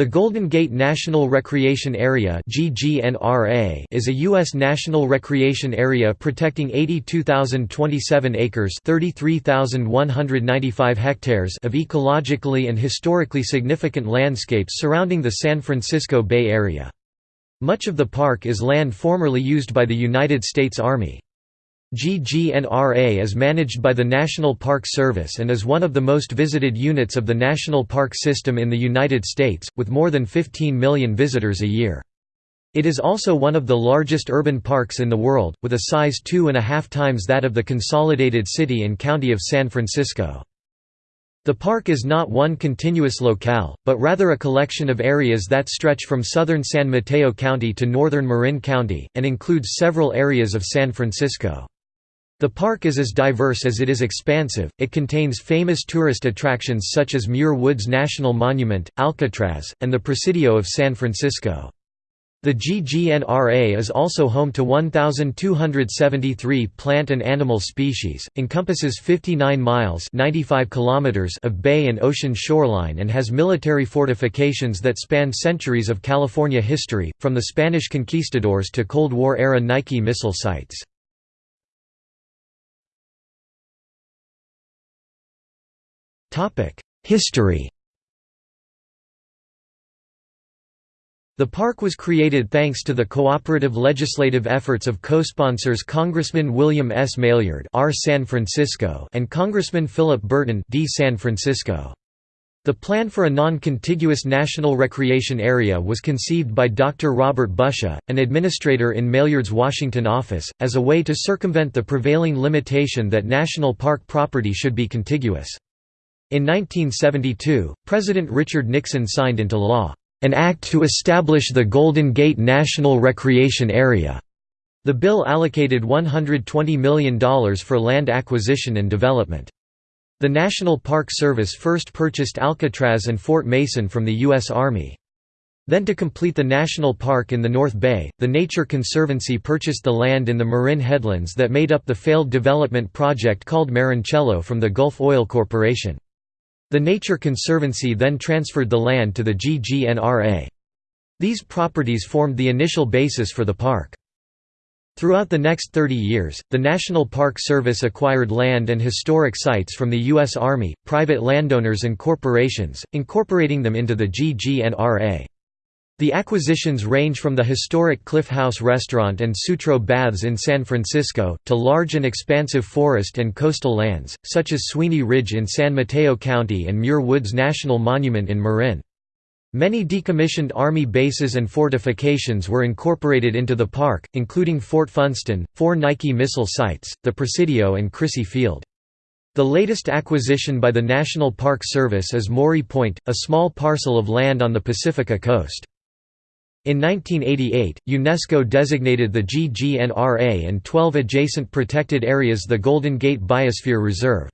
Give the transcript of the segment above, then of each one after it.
The Golden Gate National Recreation Area is a U.S. national recreation area protecting 82,027 acres hectares of ecologically and historically significant landscapes surrounding the San Francisco Bay Area. Much of the park is land formerly used by the United States Army. GGNRA is managed by the National Park Service and is one of the most visited units of the National Park System in the United States, with more than 15 million visitors a year. It is also one of the largest urban parks in the world, with a size two and a half times that of the consolidated city and county of San Francisco. The park is not one continuous locale, but rather a collection of areas that stretch from southern San Mateo County to northern Marin County, and includes several areas of San Francisco. The park is as diverse as it is expansive, it contains famous tourist attractions such as Muir Woods National Monument, Alcatraz, and the Presidio of San Francisco. The GGNRA is also home to 1,273 plant and animal species, encompasses 59 miles 95 kilometers of bay and ocean shoreline and has military fortifications that span centuries of California history, from the Spanish conquistadors to Cold War-era Nike missile sites. History The park was created thanks to the cooperative legislative efforts of co-sponsors Congressman William S. Maillard R. San Francisco and Congressman Philip Burton D. San Francisco. The plan for a non-contiguous national recreation area was conceived by Dr. Robert Busha, an administrator in Maillard's Washington office, as a way to circumvent the prevailing limitation that national park property should be contiguous. In 1972, President Richard Nixon signed into law, "...an act to establish the Golden Gate National Recreation Area." The bill allocated $120 million for land acquisition and development. The National Park Service first purchased Alcatraz and Fort Mason from the U.S. Army. Then to complete the national park in the North Bay, the Nature Conservancy purchased the land in the Marin headlands that made up the failed development project called Marincello from the Gulf Oil Corporation. The Nature Conservancy then transferred the land to the GGNRA. These properties formed the initial basis for the park. Throughout the next 30 years, the National Park Service acquired land and historic sites from the U.S. Army, private landowners and corporations, incorporating them into the GGNRA. The acquisitions range from the historic Cliff House restaurant and Sutro Baths in San Francisco, to large and expansive forest and coastal lands, such as Sweeney Ridge in San Mateo County and Muir Woods National Monument in Marin. Many decommissioned Army bases and fortifications were incorporated into the park, including Fort Funston, four Nike missile sites, the Presidio and Crissy Field. The latest acquisition by the National Park Service is Mori Point, a small parcel of land on the Pacifica coast. In 1988, UNESCO designated the GGNRA and 12 adjacent protected areas the Golden Gate Biosphere Reserve.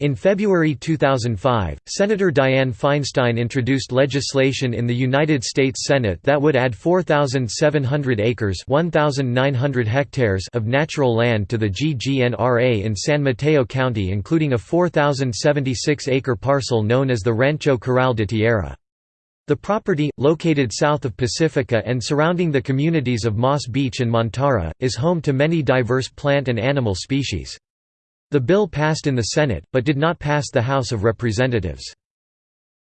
In February 2005, Senator Dianne Feinstein introduced legislation in the United States Senate that would add 4,700 acres 1,900 hectares of natural land to the GGNRA in San Mateo County including a 4,076-acre parcel known as the Rancho Corral de Tierra. The property, located south of Pacifica and surrounding the communities of Moss Beach and Montara, is home to many diverse plant and animal species. The bill passed in the Senate, but did not pass the House of Representatives.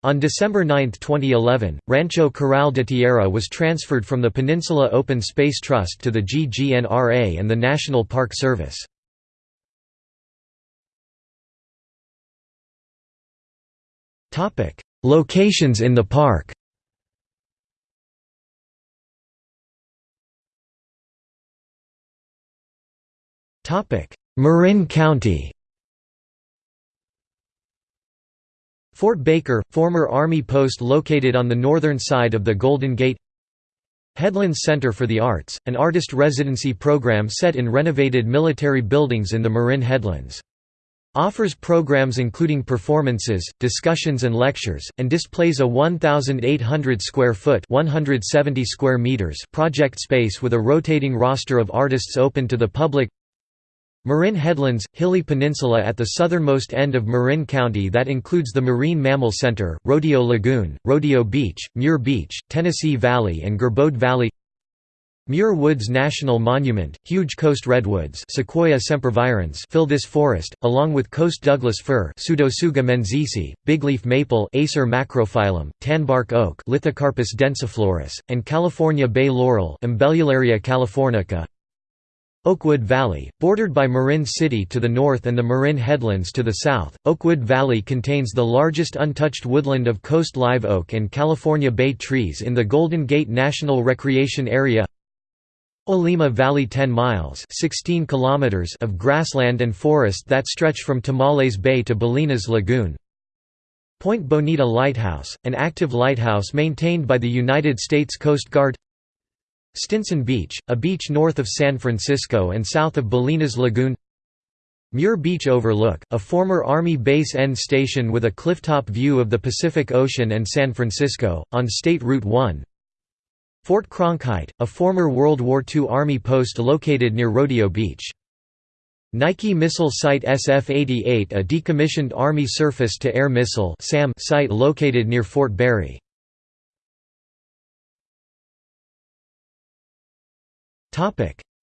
On December 9, 2011, Rancho Corral de Tierra was transferred from the Peninsula Open Space Trust to the GGNRA and the National Park Service. Locations in the park. Marin County. Fort Baker, former Army post located on the northern side of the Golden Gate. Headlands Center for the Arts, an artist residency program set in renovated military buildings in the Marin Headlands. Offers programs including performances, discussions and lectures, and displays a 1,800 square foot 170 square meters project space with a rotating roster of artists open to the public. Marin Headlands – hilly peninsula at the southernmost end of Marin County that includes the Marine Mammal Center, Rodeo Lagoon, Rodeo Beach, Muir Beach, Tennessee Valley and Gerbode Valley Muir Woods National Monument, huge coast redwoods Sequoia sempervirens fill this forest, along with coast Douglas fir Pseudotsuga menziesii, bigleaf maple Acer macrophyllum, tanbark oak Lithocarpus densiflorus, and California bay laurel Umbellularia californica. Oakwood Valley, bordered by Marin City to the north and the Marin Headlands to the south, Oakwood Valley contains the largest untouched woodland of coast live oak and California bay trees in the Golden Gate National Recreation Area Olema Valley 10 miles 16 kilometers of grassland and forest that stretch from Tomales Bay to Bolinas Lagoon. Point Bonita Lighthouse, an active lighthouse maintained by the United States Coast Guard. Stinson Beach, a beach north of San Francisco and south of Bolinas Lagoon. Muir Beach Overlook, a former Army base end station with a clifftop view of the Pacific Ocean and San Francisco, on State Route 1 Fort Cronkhite, a former World War II Army post located near Rodeo Beach. Nike Missile Site SF-88 a decommissioned Army surface-to-air missile site located near Fort Barry.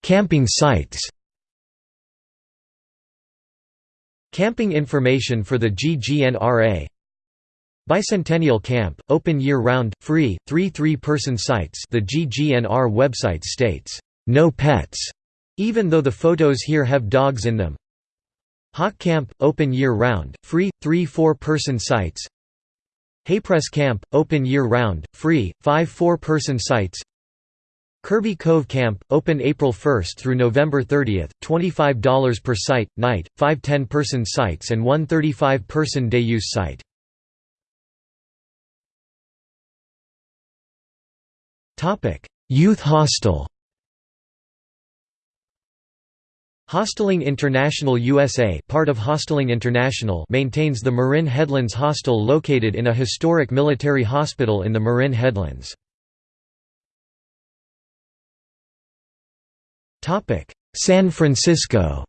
Camping sites Camping information for the GGNRA Bicentennial Camp, open year-round, free, three three-person sites the GGNR website states, "'No pets' even though the photos here have dogs in them. Hawk Camp, open year-round, free, three four-person sites Haypress Camp, open year-round, free, five four-person sites Kirby Cove Camp, open April 1 through November 30, $25 per site, night, five 10-person sites and one 35-person day-use site. Topic: Youth Hostel. Hostelling International USA, part of Hostelling International, maintains the Marin Headlands Hostel located in a historic military hospital in the Marin Headlands. Topic: San Francisco.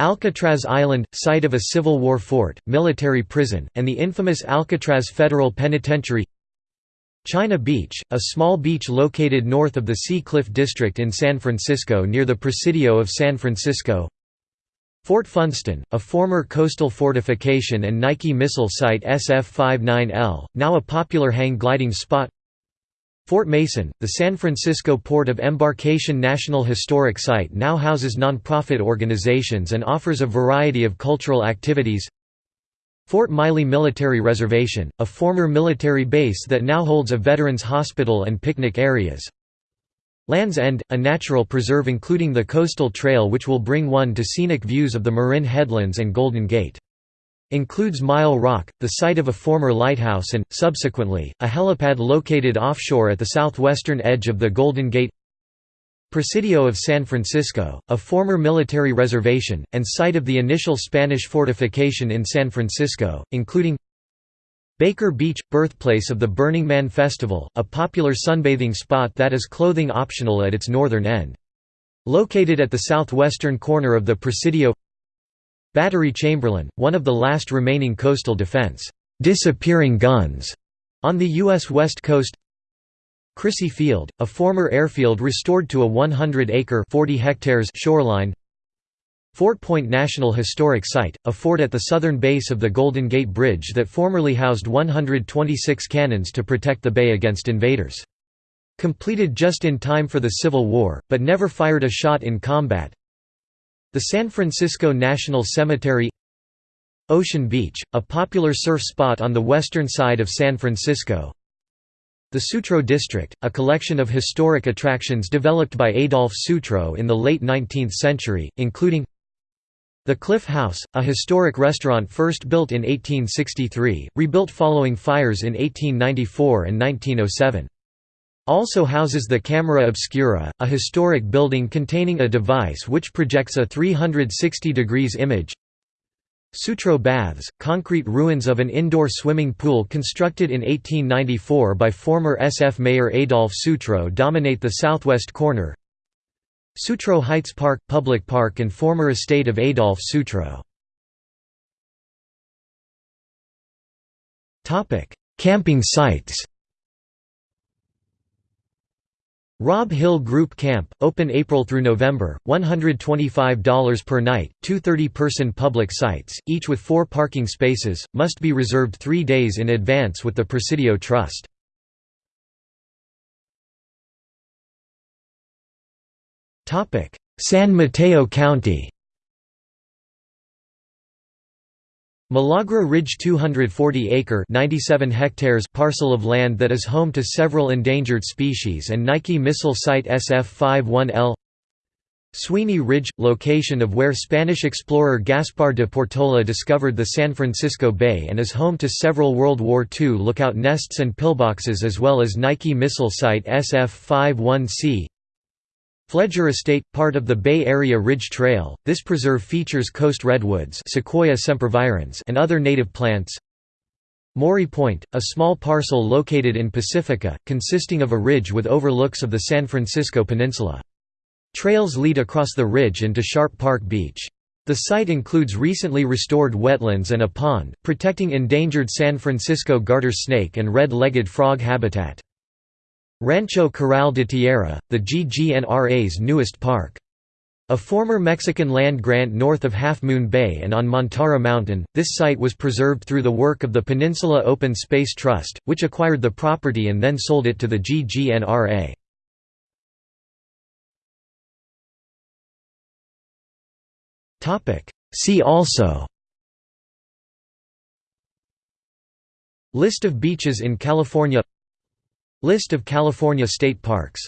Alcatraz Island, site of a Civil War fort, military prison, and the infamous Alcatraz Federal Penitentiary. China Beach, a small beach located north of the Sea Cliff District in San Francisco near the Presidio of San Francisco. Fort Funston, a former coastal fortification and Nike missile site SF-59L, now a popular hang gliding spot Fort Mason, the San Francisco Port of Embarkation National Historic Site now houses nonprofit organizations and offers a variety of cultural activities Fort Miley Military Reservation, a former military base that now holds a veterans hospital and picnic areas Land's End, a natural preserve including the coastal trail which will bring one to scenic views of the Marin Headlands and Golden Gate. Includes Mile Rock, the site of a former lighthouse and, subsequently, a helipad located offshore at the southwestern edge of the Golden Gate Presidio of San Francisco, a former military reservation, and site of the initial Spanish fortification in San Francisco, including Baker Beach, birthplace of the Burning Man Festival, a popular sunbathing spot that is clothing optional at its northern end. Located at the southwestern corner of the Presidio Battery Chamberlain, one of the last remaining coastal defense disappearing guns on the U.S. West Coast Crissy Field, a former airfield restored to a 100-acre shoreline Fort Point National Historic Site, a fort at the southern base of the Golden Gate Bridge that formerly housed 126 cannons to protect the bay against invaders. Completed just in time for the Civil War, but never fired a shot in combat, the San Francisco National Cemetery Ocean Beach, a popular surf spot on the western side of San Francisco The Sutro District, a collection of historic attractions developed by Adolph Sutro in the late 19th century, including the Cliff House, a historic restaurant first built in 1863, rebuilt following fires in 1894 and 1907. Also houses the Camera Obscura, a historic building containing a device which projects a 360 degrees image. Sutro Baths, concrete ruins of an indoor swimming pool constructed in 1894 by former SF Mayor Adolph Sutro dominate the southwest corner. Sutro Heights Park – Public park and former estate of Adolph Sutro. Camping sites Rob Hill Group Camp, open April through November, $125 per night, two 30-person public sites, each with four parking spaces, must be reserved three days in advance with the Presidio Trust. San Mateo County Milagra Ridge 240-acre (97 hectares) parcel of land that is home to several endangered species and Nike missile site SF-51L Sweeney Ridge – location of where Spanish explorer Gaspar de Portola discovered the San Francisco Bay and is home to several World War II lookout nests and pillboxes as well as Nike missile site SF-51C Phleger Estate, part of the Bay Area Ridge Trail, this preserve features coast redwoods Sequoia sempervirens and other native plants. Mori Point, a small parcel located in Pacifica, consisting of a ridge with overlooks of the San Francisco Peninsula. Trails lead across the ridge and to Sharp Park Beach. The site includes recently restored wetlands and a pond, protecting endangered San Francisco garter snake and red-legged frog habitat. Rancho Corral de Tierra, the GGNRA's newest park. A former Mexican land grant north of Half Moon Bay and on Montara Mountain, this site was preserved through the work of the Peninsula Open Space Trust, which acquired the property and then sold it to the GGNRA. See also List of beaches in California List of California state parks